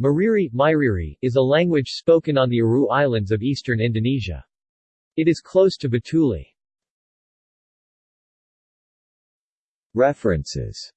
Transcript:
Mariri, Mairiri, is a language spoken on the Aru Islands of eastern Indonesia. It is close to Batuli. References